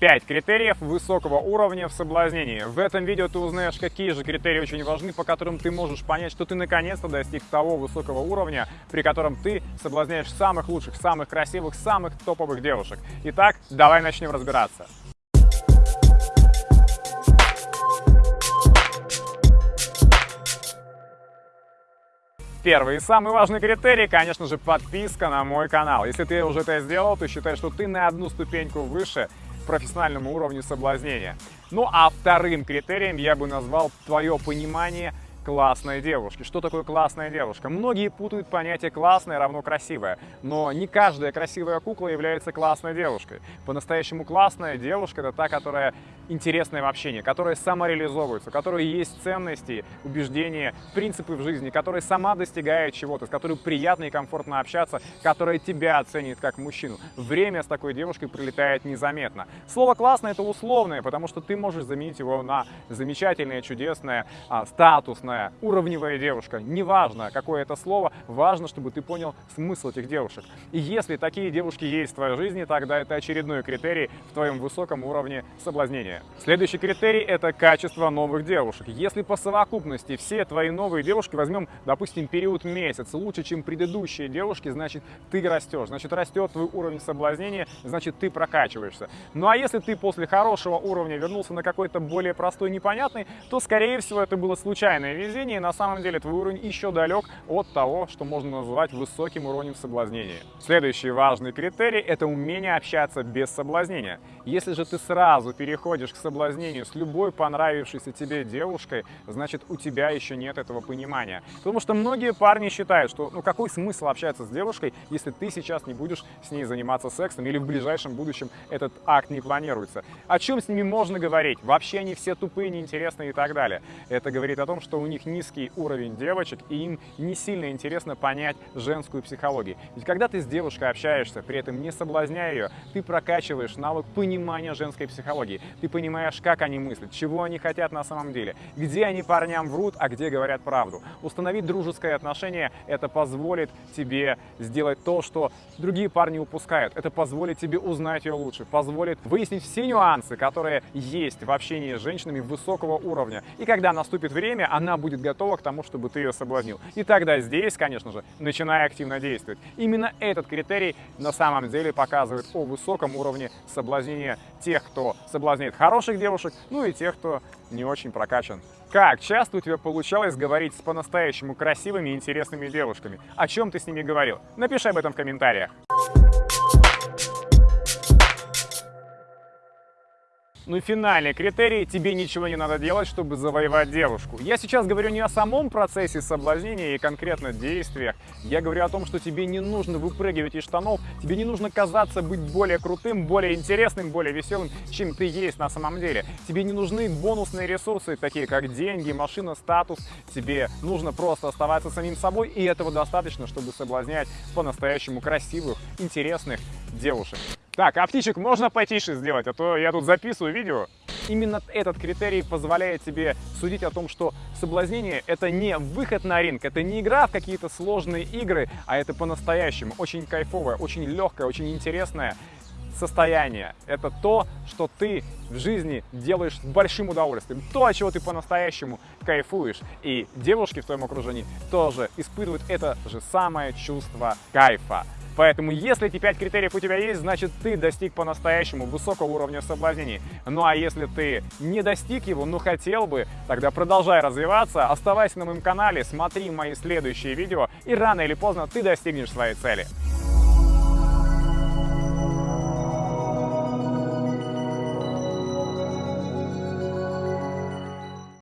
5 критериев высокого уровня в соблазнении. В этом видео ты узнаешь, какие же критерии очень важны, по которым ты можешь понять, что ты наконец-то достиг того высокого уровня, при котором ты соблазняешь самых лучших, самых красивых, самых топовых девушек. Итак, давай начнем разбираться. Первый и самый важный критерий, конечно же, подписка на мой канал. Если ты уже это сделал, то считай, что ты на одну ступеньку выше профессиональному уровню соблазнения. Ну а вторым критерием я бы назвал твое понимание классной девушки. Что такое классная девушка? Многие путают понятие классная равно красивая, но не каждая красивая кукла является классной девушкой. По-настоящему классная девушка это та, которая интересная в общении, которая самореализовывается, у которой есть ценности, убеждения, принципы в жизни, которая сама достигает чего-то, с которой приятно и комфортно общаться, которая тебя оценит как мужчину. Время с такой девушкой прилетает незаметно. Слово «классное» — это условное, потому что ты можешь заменить его на замечательное, чудесное, а, статусное, классная, уровневая девушка. Неважно, какое это слово, важно, чтобы ты понял смысл этих девушек. И если такие девушки есть в твоей жизни, тогда это очередной критерий в твоем высоком уровне соблазнения. Следующий критерий – это качество новых девушек. Если по совокупности все твои новые девушки, возьмем, допустим, период месяц, лучше, чем предыдущие девушки, значит, ты растешь, значит, растет твой уровень соблазнения, значит, ты прокачиваешься. Ну а если ты после хорошего уровня вернулся на какой-то более простой, непонятный, то, скорее всего, это было случайное везение, на самом деле твой уровень еще далек от того, что можно назвать высоким уровнем соблазнения. Следующий важный критерий – это умение общаться без соблазнения. Если же ты сразу переходишь к соблазнению с любой понравившейся тебе девушкой, значит у тебя еще нет этого понимания. Потому что многие парни считают, что ну какой смысл общаться с девушкой, если ты сейчас не будешь с ней заниматься сексом или в ближайшем будущем этот акт не планируется. О чем с ними можно говорить? Вообще они все тупые, неинтересные и так далее. Это говорит о том, что у них низкий уровень девочек, и им не сильно интересно понять женскую психологию. Ведь когда ты с девушкой общаешься, при этом не соблазняя ее, ты прокачиваешь навык понимания женской психологии. Ты понимаешь, как они мыслят, чего они хотят на самом деле, где они парням врут, а где говорят правду. Установить дружеское отношение – это позволит тебе сделать то, что другие парни упускают. Это позволит тебе узнать ее лучше, позволит выяснить все нюансы, которые есть в общении с женщинами высокого уровня. И когда наступит время, она будет готова к тому, чтобы ты ее соблазнил. И тогда здесь, конечно же, начиная активно действовать. Именно этот критерий на самом деле показывает о высоком уровне соблазнения тех, кто соблазняет хороших девушек, ну и тех, кто не очень прокачан. Как часто у тебя получалось говорить с по-настоящему красивыми и интересными девушками? О чем ты с ними говорил? Напиши об этом в комментариях. Ну и финальный критерий – тебе ничего не надо делать, чтобы завоевать девушку. Я сейчас говорю не о самом процессе соблазнения и конкретно действиях. Я говорю о том, что тебе не нужно выпрыгивать из штанов, тебе не нужно казаться быть более крутым, более интересным, более веселым, чем ты есть на самом деле. Тебе не нужны бонусные ресурсы, такие как деньги, машина, статус. Тебе нужно просто оставаться самим собой, и этого достаточно, чтобы соблазнять по-настоящему красивых, интересных девушек. Так, а птичек можно потише сделать, а то я тут записываю видео. Именно этот критерий позволяет тебе судить о том, что соблазнение — это не выход на ринг, это не игра в какие-то сложные игры, а это по-настоящему очень кайфовое, очень легкое, очень интересное состояние. Это то, что ты в жизни делаешь с большим удовольствием. То, от чего ты по-настоящему кайфуешь. И девушки в твоем окружении тоже испытывают это же самое чувство кайфа. Поэтому, если эти пять критериев у тебя есть, значит ты достиг по-настоящему высокого уровня соблазнений. Ну а если ты не достиг его, но хотел бы, тогда продолжай развиваться, оставайся на моем канале, смотри мои следующие видео, и рано или поздно ты достигнешь своей цели.